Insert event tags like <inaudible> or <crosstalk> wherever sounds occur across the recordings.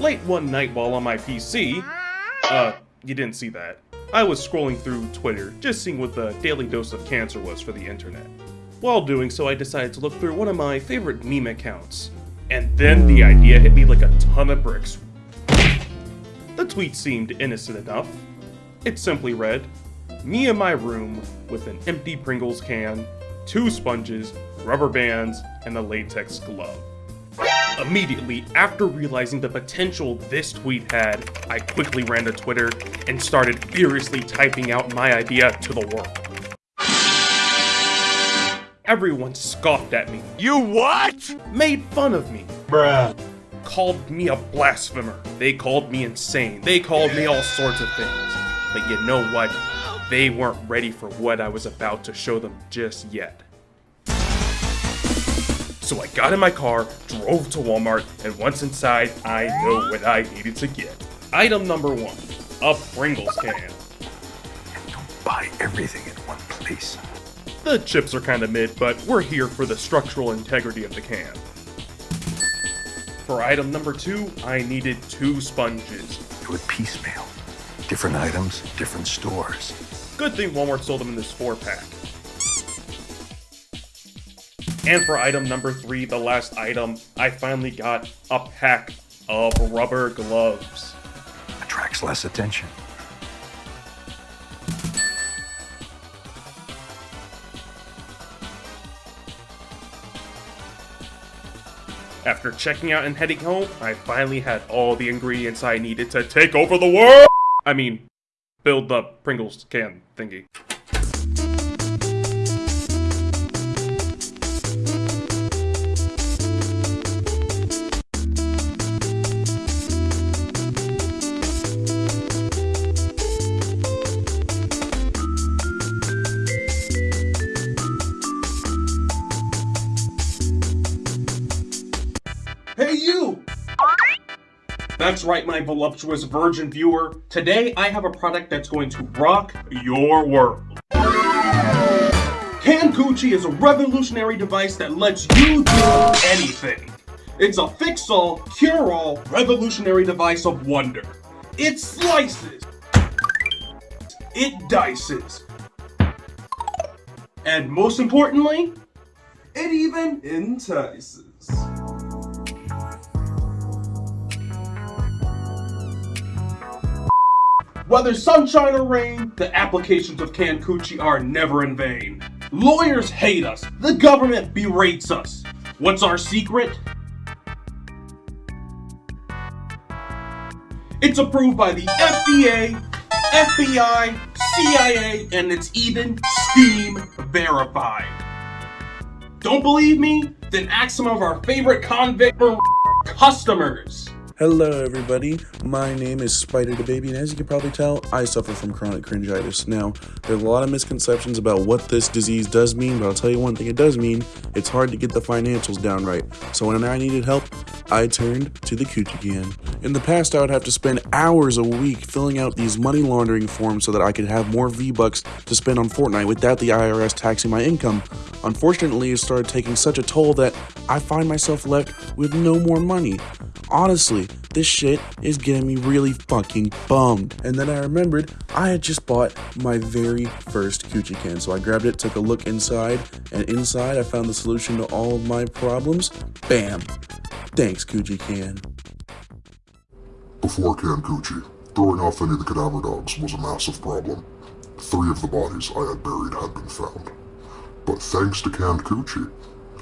Late one night while on my PC, uh, you didn't see that. I was scrolling through Twitter, just seeing what the daily dose of cancer was for the internet. While doing so, I decided to look through one of my favorite meme accounts. And then the idea hit me like a ton of bricks. The tweet seemed innocent enough. It simply read, Me in my room with an empty Pringles can, two sponges, rubber bands, and a latex glove. Immediately after realizing the potential this tweet had, I quickly ran to Twitter and started furiously typing out my idea to the world. Everyone scoffed at me, You what? made fun of me, Bruh. called me a blasphemer. They called me insane. They called me all sorts of things. But you know what? They weren't ready for what I was about to show them just yet. So I got in my car, drove to Walmart, and once inside, I know what I needed to get. Item number one, a Pringles can. And Don't buy everything in one place. The chips are kinda mid, but we're here for the structural integrity of the can. For item number two, I needed two sponges. Do it piecemeal. Different items, different stores. Good thing Walmart sold them in this four pack. And for item number three, the last item, I finally got a pack of rubber gloves. Attracts less attention. After checking out and heading home, I finally had all the ingredients I needed to take over the world! I mean, build the Pringles can thingy. You! That's right, my voluptuous virgin viewer. Today, I have a product that's going to rock your world. Can Gucci is a revolutionary device that lets you do anything. It's a fix-all, cure-all, revolutionary device of wonder. It slices. It dices. And most importantly, it even entices. Whether sunshine or rain, the applications of Cancucci are never in vain. Lawyers hate us, the government berates us. What's our secret? It's approved by the FDA, FBI, CIA, and it's even Steam verified. Don't believe me? Then ask some of our favorite convict customers. Hello, everybody. My name is Spider the Baby, and as you can probably tell, I suffer from chronic cringitis. Now, there's a lot of misconceptions about what this disease does mean, but I'll tell you one thing it does mean it's hard to get the financials down right. So, when I needed help, I turned to the Coochie Can. In the past, I would have to spend hours a week filling out these money laundering forms so that I could have more V Bucks to spend on Fortnite without the IRS taxing my income. Unfortunately, it started taking such a toll that I find myself left with no more money. Honestly, this shit is getting me really fucking bummed. And then I remembered I had just bought my very first Coochie can, so I grabbed it, took a look inside, and inside I found the solution to all of my problems. Bam! Thanks, Coochie Can. Before Cancucci, throwing off any of the cadaver dogs was a massive problem. Three of the bodies I had buried had been found. But thanks to canned coochie,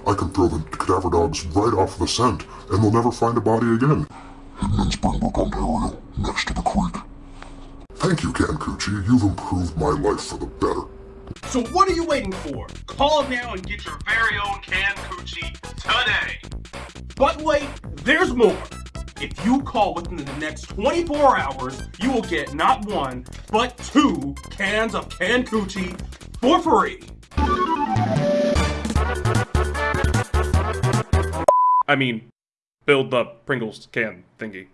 I can throw the cadaver dogs right off the scent, and they'll never find a body again. Hidden in Springbrook, Ontario, next to the creek. Thank you, canned coochie. You've improved my life for the better. So what are you waiting for? Call now and get your very own canned coochie today. But wait, there's more. If you call within the next 24 hours, you will get not one, but two cans of canned coochie for free. I mean, build the Pringles can thingy.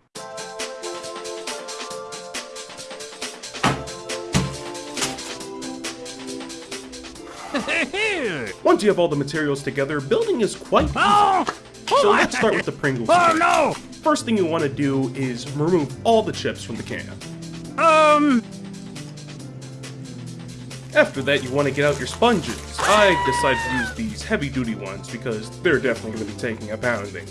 <laughs> Once you have all the materials together, building is quite... Oh! So let's start with the Pringles Oh no! First thing you want to do is remove all the chips from the can. Um. After that, you want to get out your sponges. I decided to use these heavy-duty ones because they're definitely going to be taking a pounding.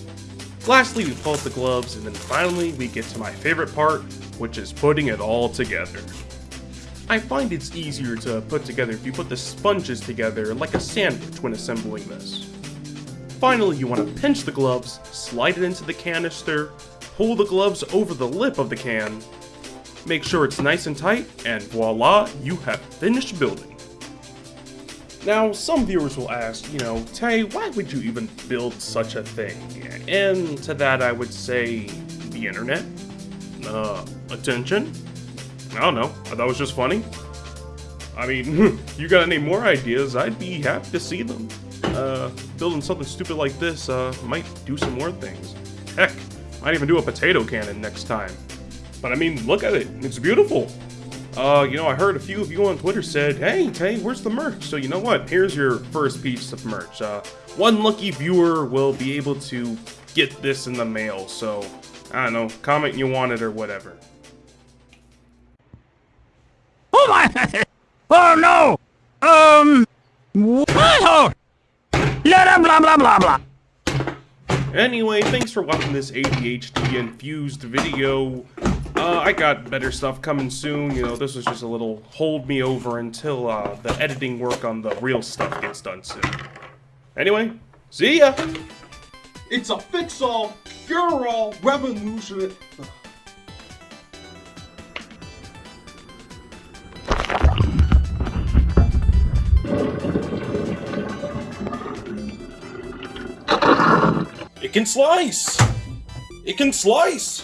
Lastly, we pull out the gloves, and then finally, we get to my favorite part, which is putting it all together. I find it's easier to put together if you put the sponges together like a sandwich when assembling this. Finally, you want to pinch the gloves, slide it into the canister, pull the gloves over the lip of the can, make sure it's nice and tight, and voila, you have finished building. Now, some viewers will ask, you know, Tay, why would you even build such a thing? And to that I would say, the internet? Uh, attention? I don't know, I thought it was just funny. I mean, <laughs> you got any more ideas, I'd be happy to see them. Uh, building something stupid like this, uh, might do some more things. Heck, might even do a potato cannon next time. But I mean, look at it, it's beautiful. Uh, you know, I heard a few of you on Twitter said, hey, Tay, where's the merch? So you know what, here's your first piece of merch. Uh, one lucky viewer will be able to get this in the mail, so, I don't know, comment you want it or whatever. Oh <laughs> my! Oh no! Um. What? Blah blah blah blah blah. Anyway, thanks for watching this ADHD infused video. Uh, I got better stuff coming soon. You know, this was just a little hold me over until uh, the editing work on the real stuff gets done soon. Anyway, see ya! It's a fix-all, cure-all revolution. It can slice! It can slice!